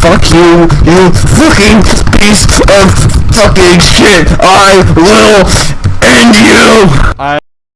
fuck you, you fucking piece of fucking shit. I will end you. I